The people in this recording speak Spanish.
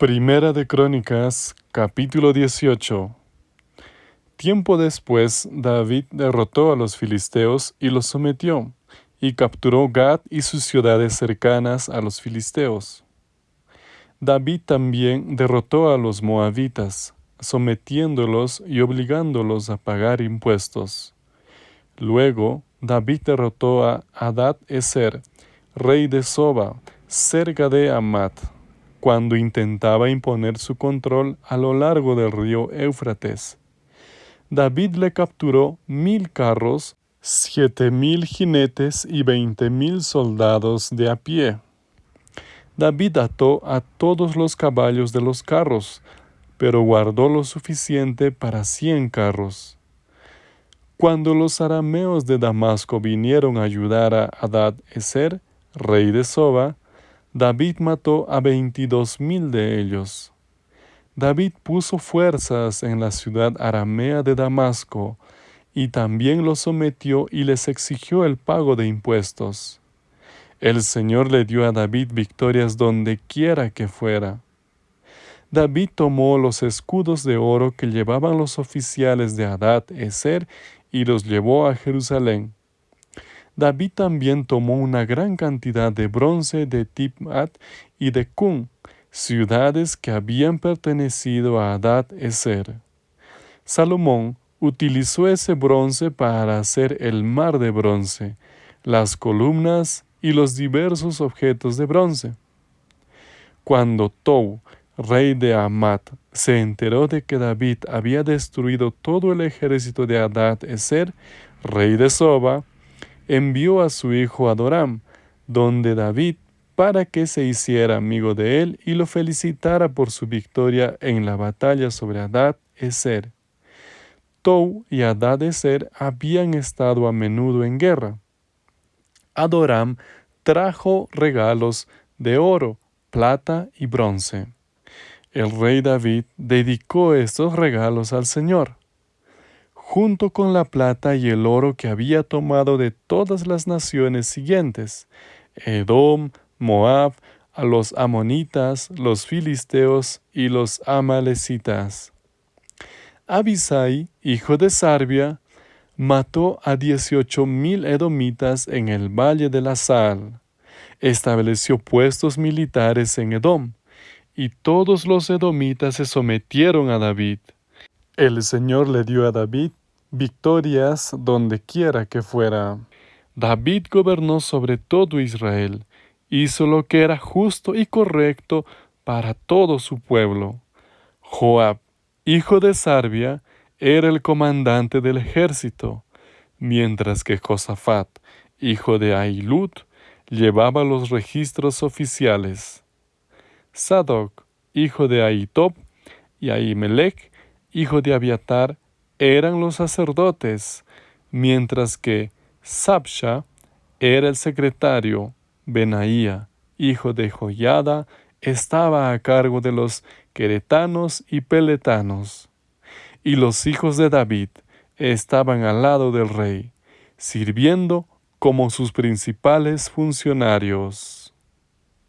Primera de Crónicas, capítulo 18. Tiempo después, David derrotó a los filisteos y los sometió, y capturó Gad y sus ciudades cercanas a los filisteos. David también derrotó a los moabitas, sometiéndolos y obligándolos a pagar impuestos. Luego, David derrotó a Hadad Eser, rey de Soba, cerca de Amat cuando intentaba imponer su control a lo largo del río Éufrates. David le capturó mil carros, siete mil jinetes y veinte mil soldados de a pie. David ató a todos los caballos de los carros, pero guardó lo suficiente para cien carros. Cuando los arameos de Damasco vinieron a ayudar a Adad Eser, rey de Soba, David mató a veintidós mil de ellos. David puso fuerzas en la ciudad aramea de Damasco, y también los sometió y les exigió el pago de impuestos. El Señor le dio a David victorias donde quiera que fuera. David tomó los escudos de oro que llevaban los oficiales de Hadad Eser y los llevó a Jerusalén. David también tomó una gran cantidad de bronce de Tipmat y de Kun, ciudades que habían pertenecido a Adad Eser. Salomón utilizó ese bronce para hacer el mar de bronce, las columnas y los diversos objetos de bronce. Cuando Tou, rey de Amat, se enteró de que David había destruido todo el ejército de Adad Eser, rey de Soba, envió a su hijo Adoram, donde David, para que se hiciera amigo de él y lo felicitara por su victoria en la batalla sobre Adad Eser. Tou y Adad Eser habían estado a menudo en guerra. Adoram trajo regalos de oro, plata y bronce. El rey David dedicó estos regalos al Señor junto con la plata y el oro que había tomado de todas las naciones siguientes, Edom, Moab, a los amonitas, los filisteos y los amalecitas. Abisai, hijo de Sarbia, mató a dieciocho mil edomitas en el valle de la Sal. Estableció puestos militares en Edom, y todos los edomitas se sometieron a David. El Señor le dio a David victorias donde quiera que fuera. David gobernó sobre todo Israel, hizo lo que era justo y correcto para todo su pueblo. Joab, hijo de Sarbia, era el comandante del ejército, mientras que Josafat, hijo de Ailud, llevaba los registros oficiales. Sadoc, hijo de Ahitob, y Ahimelech, hijo de Abiatar, eran los sacerdotes, mientras que Sabsha era el secretario, Benaía, hijo de Joyada, estaba a cargo de los queretanos y peletanos. Y los hijos de David estaban al lado del rey, sirviendo como sus principales funcionarios.